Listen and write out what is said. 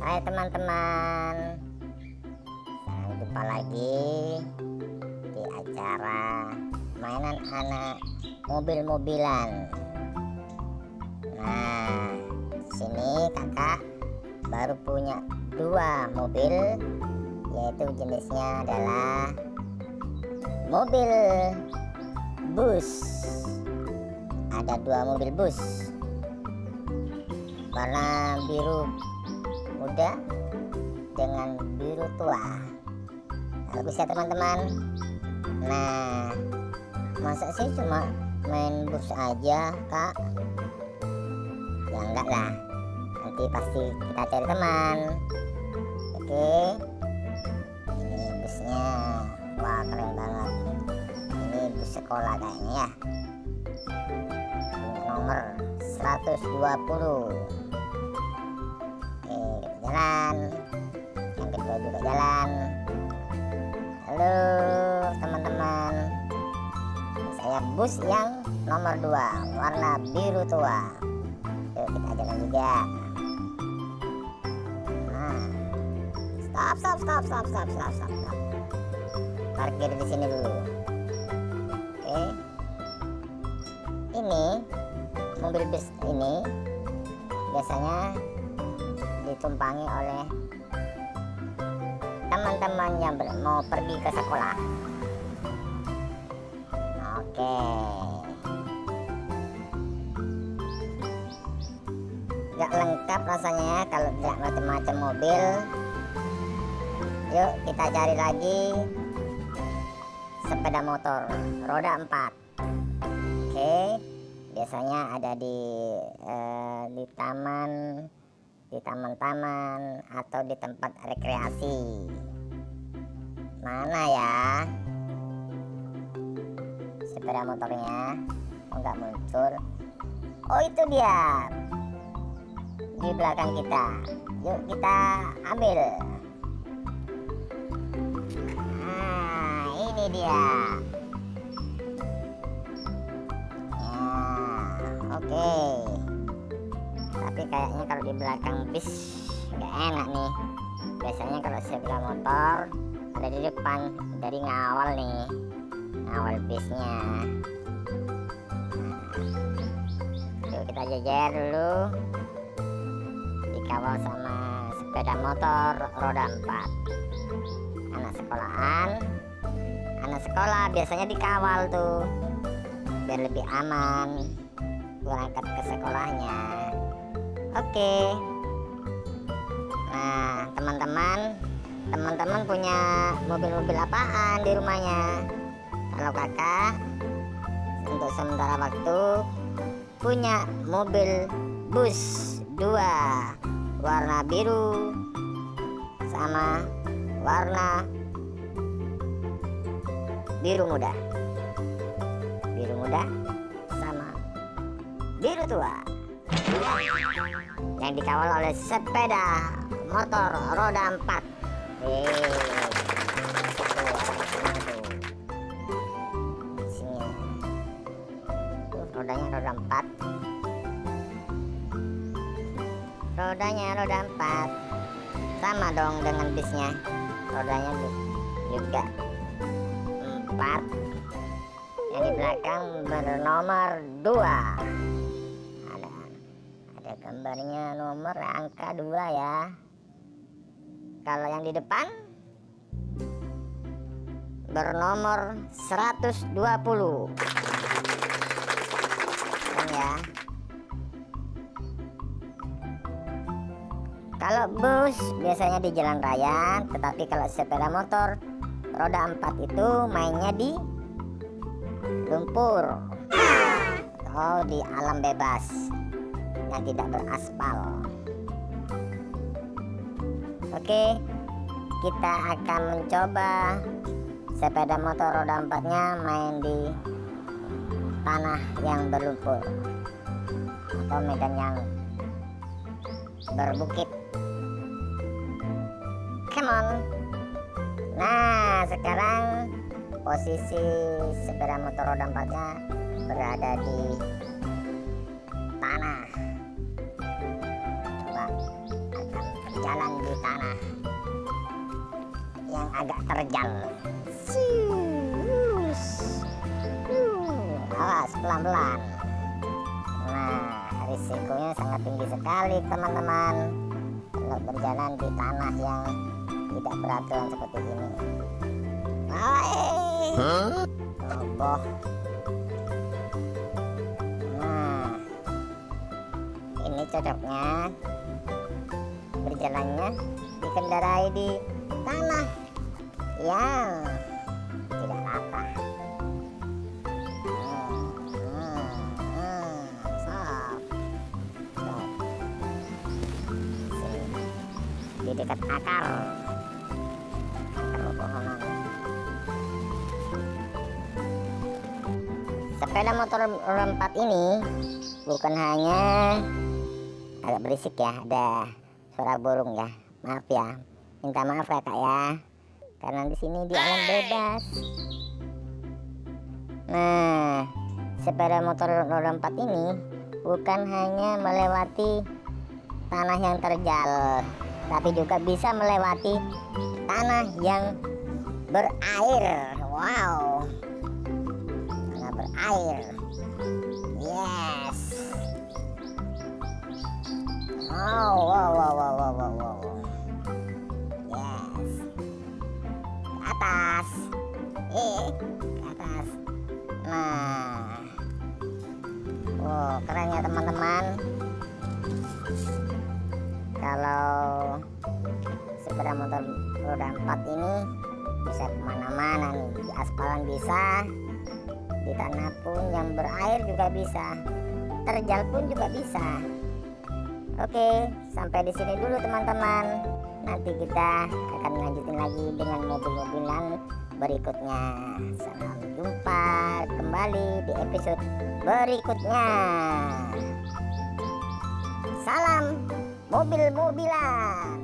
Hai teman-teman. Sampai jumpa lagi Di acara Mainan anak Mobil-mobilan. Nah sini kakak Baru punya dua mobil Yaitu jenisnya adalah Mobil Bus. Ada dua mobil bus. Warna biru muda dengan biru tua. Bagus ya teman-teman. Nah masa sih cuma main bus aja kak? Ya enggak lah. Nanti pasti kita cari teman. Oke. Ini busnya. Wah keren banget. Ini bus sekolah kayaknya ya. Nomor 120 jalan yang kedua juga jalan. Halo teman-teman. Saya bus yang nomor 2 warna biru tua. Yuk kita jalan juga. Nah. Stop stop stop stop stop stop stop, stop. parkir di sini dulu. Oke. Ini mobil bus ini biasanya ditumpangi oleh teman-teman yang mau pergi ke sekolah. Oke. Gak lengkap rasanya ya kalau tidak macam-macam mobil. Yuk kita cari lagi sepeda motor roda 4 oke biasanya ada di eh, di taman di taman-taman atau di tempat rekreasi. Mana ya? Sepeda motornya oh nggak muncul? Oh itu dia. Di belakang kita. Yuk kita ambil. Nah ini dia kayaknya kalau di belakang bis nggak enak nih. Biasanya kalau sebelah motor ada di depan dari ngawal nih ngawal bisnya. Nah, yuk kita jajar dulu. Dikawal sama sepeda motor roda 4 anak sekolahan. Anak sekolah biasanya dikawal tuh biar lebih aman. Berangkat ke sekolahnya oke. Nah teman-teman teman-teman punya mobil-mobil apaan di rumahnya? Kalau kakak untuk sementara waktu punya mobil bus dua warna biru sama warna biru muda. Biru muda sama biru tua yang dikawal oleh sepeda motor roda 4 Hei. rodanya roda 4 rodanya roda 4 sama dong dengan bisnya. Rodanya juga 4 yang di belakang bernomor 2 gambarnya nomor angka 2 ya. Kalau yang di depan bernomor 120 Dan ya. Kalau bus biasanya di jalan raya tetapi kalau sepeda motor roda 4 itu mainnya di lumpur. Atau di alam bebas yang tidak beraspal. Oke kita akan mencoba sepeda motor roda empatnya main di tanah yang berlumpur atau medan yang berbukit. Come on. Nah sekarang posisi sepeda motor roda empatnya berada di tanah berjalan di tanah yang agak terjal Sius. Uh, awas pelan-pelan nah risikonya sangat tinggi sekali teman-teman kalau berjalan di tanah yang tidak beraturan seperti ini Hai. Roboh. Nah, ini cocoknya dikendarai di tanah yang tidak rata. Hmm, hmm, hmm. Di dekat akar. Sepeda motor roda 4 ini bukan hanya agak berisik ya, ada suara burung ya. Maaf ya, minta maaf ya kak ya, karena di sini di alam bebas. Nah, sepeda motor roda 4 ini bukan hanya melewati tanah yang terjal, tapi juga bisa melewati tanah yang berair. Wow, tanah berair. Yes. Oh, wow, wow. Yes. Ke atas. Eh, ke atas. Nah. Wow, keren ya teman-teman. Kalau sepeda motor roda 4 ini bisa ke mana-mana nih di aspalan bisa di tanah pun yang berair juga bisa terjal pun juga bisa Oke, sampai di sini dulu teman-teman. Nanti kita akan lanjutin lagi dengan mobil-mobilan berikutnya. Sampai jumpa kembali di episode berikutnya. Salam mobil-mobilan.